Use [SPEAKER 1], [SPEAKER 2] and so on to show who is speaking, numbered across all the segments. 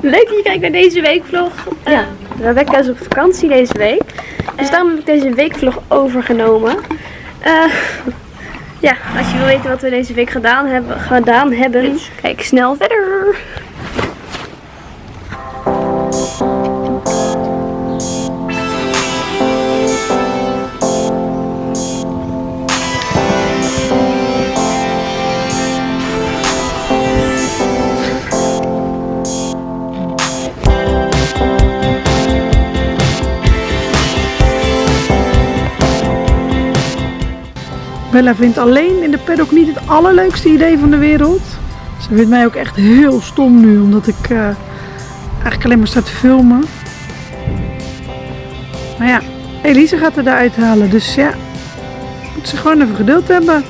[SPEAKER 1] Leuk dat je kijkt naar deze weekvlog. Ja, Rebecca is op vakantie deze week. Dus daarom heb ik deze weekvlog overgenomen. Eh, ja, als je wil weten wat we deze week gedaan hebben, gedaan hebben kijk snel verder.
[SPEAKER 2] Bella vindt alleen in de paddock niet het allerleukste idee van de wereld. Ze vindt mij ook echt heel stom nu, omdat ik eh, eigenlijk alleen maar sta te filmen. Maar ja, Elise gaat er daaruit halen, dus ja, moet ze gewoon even geduld hebben.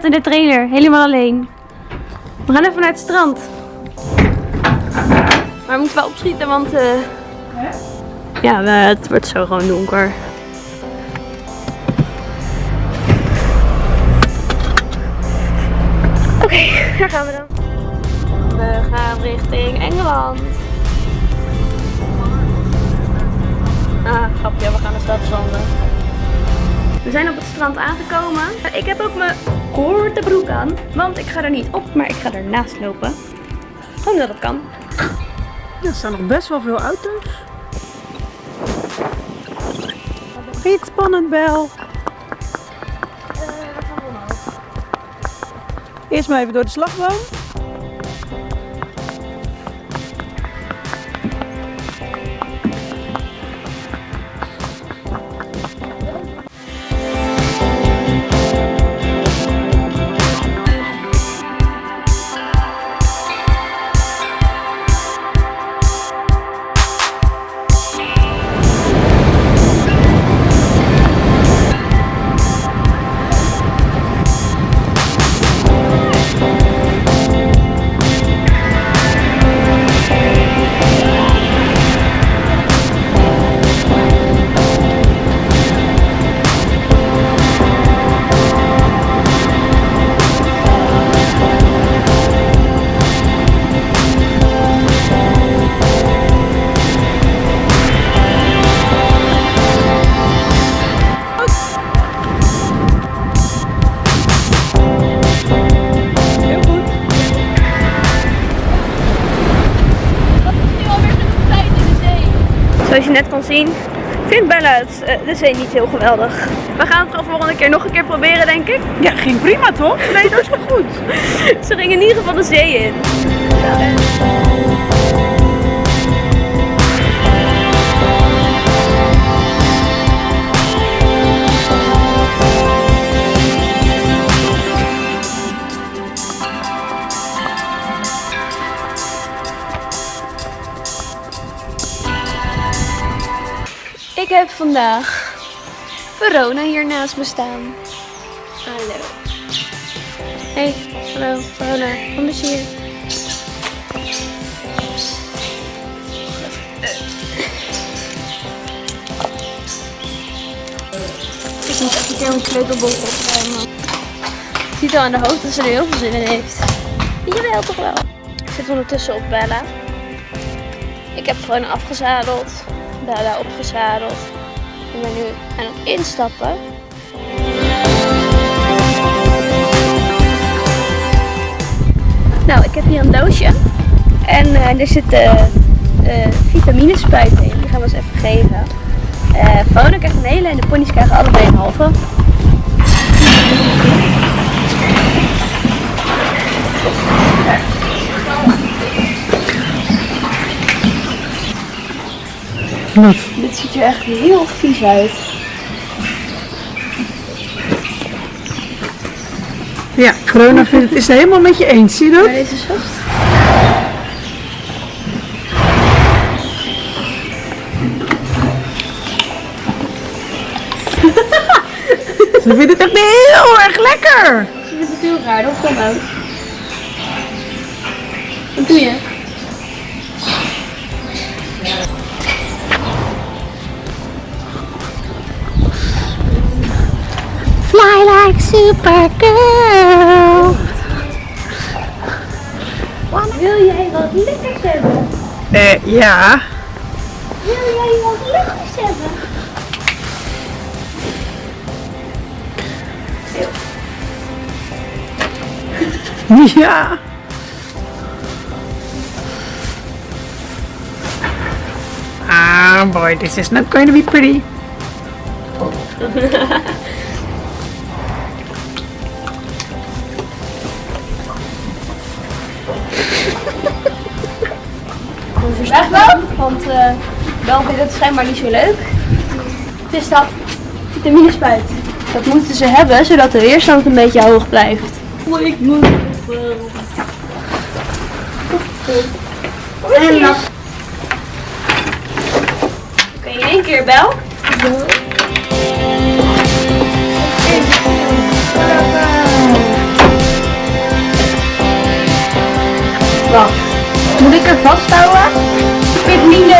[SPEAKER 1] Staat in de trailer. Helemaal alleen. We gaan even naar het strand. Maar we moeten wel opschieten, want... eh, Ja, het wordt zo gewoon donker. Oké, daar gaan we dan. We gaan richting Engeland. Ah, grapje, we gaan de stad zanden. We zijn op het strand aangekomen. Ik heb ook mijn korte broek aan. Want ik ga er niet op, maar ik ga ernaast lopen. Gewoon dat het kan.
[SPEAKER 2] Er staan nog best wel veel auto's. Niet spannend, Bel. Eerst maar even door de slagboom.
[SPEAKER 1] Je net kon zien, vindt Bella het, eh, de zee niet heel geweldig. We gaan het gewoon volgende keer nog een keer proberen, denk ik.
[SPEAKER 2] Ja, ging prima toch? Nee, dat is wel goed.
[SPEAKER 1] Ze gingen in ieder geval de zee in. Ik heb vandaag Verona hier naast me staan. Hallo. Hey, hallo, Verona. Kom eens hier. Ik moet even een keer mijn sleutelbos opruimen. Je ziet al aan de hoofd dat ze er heel veel zin in heeft. Jawel, toch wel. Ik zit ondertussen op Bella. Ik heb gewoon afgezadeld. Bella opgezadeld. Ik nu aan het instappen. Nou, ik heb hier een doosje. En eh, er zitten eh vitaminespuiten in. Die gaan we eens even geven. Fona krijgt een hele en de ponies krijgen allebei een halve. Dit ziet er echt heel vies uit.
[SPEAKER 2] Ja, Corona vindt het, is het helemaal met je eens, zie je dat?
[SPEAKER 1] Maar deze is zacht.
[SPEAKER 2] Ze vindt het echt heel erg lekker.
[SPEAKER 1] Ze vindt het heel raar, dat kan ook. Wat doe je? Supergirl. Wil jij wat lekkers hebben?
[SPEAKER 2] Eh, ja.
[SPEAKER 1] Wil jij wat lekkers hebben?
[SPEAKER 2] Ja. Ah, boy, this is not going to be pretty.
[SPEAKER 1] Vandaag wel, want eh Bel vindt het schijnbaar niet zo leuk. Het is dat vitamine spuit. Dat moeten ze hebben, zodat de weerstand een beetje hoog blijft. ik moet En dan... Oké, in één keer Bel. Wacht. Moet ik er vasthouden? Niet.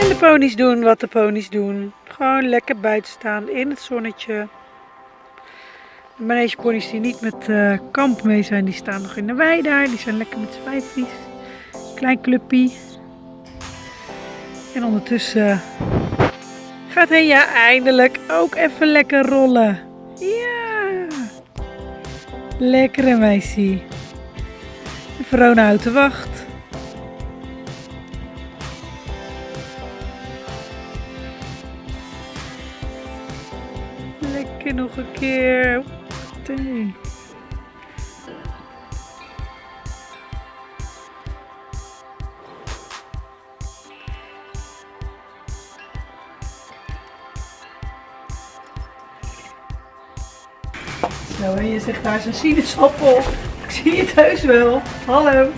[SPEAKER 2] En de ponies doen wat de ponies doen. Gewoon lekker buiten staan in het zonnetje. De manegeponies die niet met eh, kamp mee zijn, die staan nog in de wei daar. Die zijn lekker met z'n. Klein clubpie. En ondertussen gaat Henja eindelijk ook even lekker rollen. Ja! Lekkere meisje. Verona houdt de wacht. Lekker nog een keer. Thee. Zo, en je zegt daar is een sinaasappel. Ik zie het heus wel. Hallo.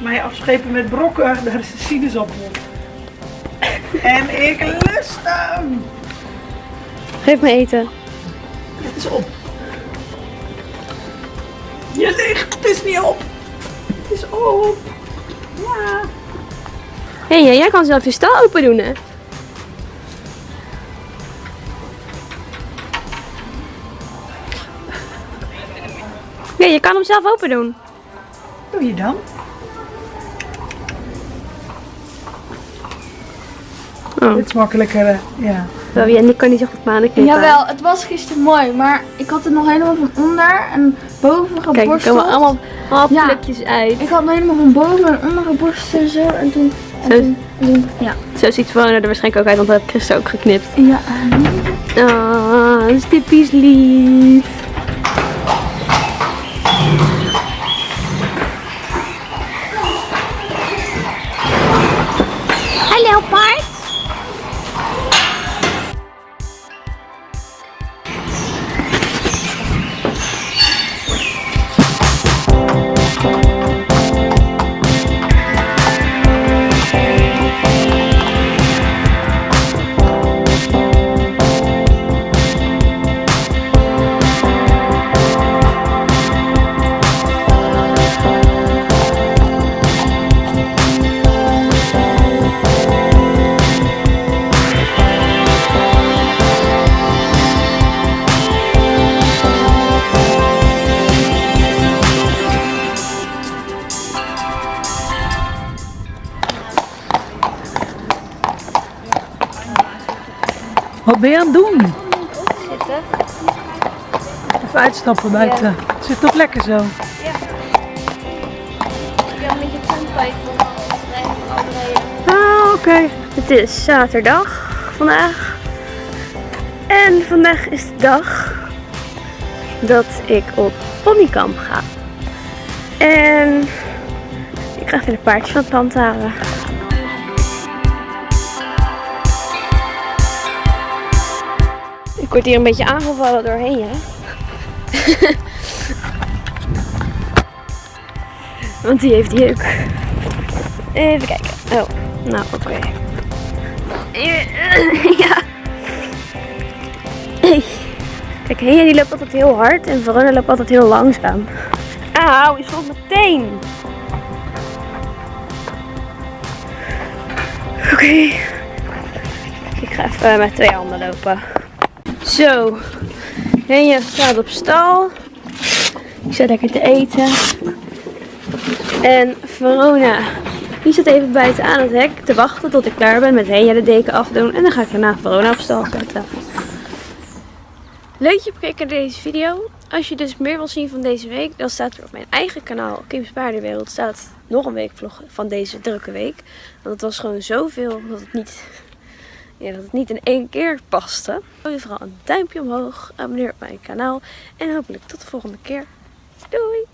[SPEAKER 2] Mij afschepen met brokken, daar is een sinaasappel. En ik lust hem.
[SPEAKER 1] Geef me eten.
[SPEAKER 2] Het is op. Je ligt, het is niet op. Het is op. Ja.
[SPEAKER 1] Hé, hey, jij kan zelf je stal open doen, hè? Nee, je kan hem zelf open doen.
[SPEAKER 2] Doe je dan?
[SPEAKER 1] Oh.
[SPEAKER 2] Dit is makkelijker, eh, ja.
[SPEAKER 1] Wel, ja, ik kan niet zo goed maanden knippen.
[SPEAKER 3] Jawel, het was gisteren mooi, maar ik had het nog helemaal van onder en boven
[SPEAKER 1] Kijk, er
[SPEAKER 3] geborsteld.
[SPEAKER 1] komen allemaal, allemaal
[SPEAKER 3] Ja.
[SPEAKER 1] uit.
[SPEAKER 3] Ik had hem helemaal van boven en onder geborsteld en zo. En toen, en
[SPEAKER 1] Zo.
[SPEAKER 3] toen, en toen ja.
[SPEAKER 1] Zo ziet Verona er waarschijnlijk ook uit, want dat heeft Christa ook geknipt.
[SPEAKER 3] Ja,
[SPEAKER 1] Ah, Stippy is lief.
[SPEAKER 2] Wat ben je aan het doen?
[SPEAKER 1] Zitten.
[SPEAKER 2] Even uitstappen buiten. Zit toch lekker zo?
[SPEAKER 1] Ik heb een beetje pompijt
[SPEAKER 2] Ah, oké.
[SPEAKER 1] Het is zaterdag vandaag. En vandaag is de dag dat ik op ponykamp ga. En ik ga even een paardje van pand halen. Ik word hier een beetje aangevallen doorheen, hè? Want die heeft juk. Even kijken. Oh, nou oké. Ja. Kijk, Hea die loopt altijd heel hard en Verona loopt altijd heel langzaam. Auw, je stond meteen. Oké. Ik ga even met twee handen lopen. Zo. Hea staat op stal. Ik zit lekker te eten. En Verona, die zit even buiten aan het hek te wachten tot ik klaar ben met Henja de deken afdoen. En dan ga ik daarna Verona op stal zetten. Leuk je bekeken naar deze video. Als je dus meer wil zien van deze week, dan staat er op mijn eigen kanaal, Kim's Paardenwereld, staat nog een weekvlog van deze drukke week. Want het was gewoon zoveel dat het niet, ja, dat het niet in één keer paste. Doe vooral een duimpje omhoog, abonneer op mijn kanaal en hopelijk tot de volgende keer. Doei!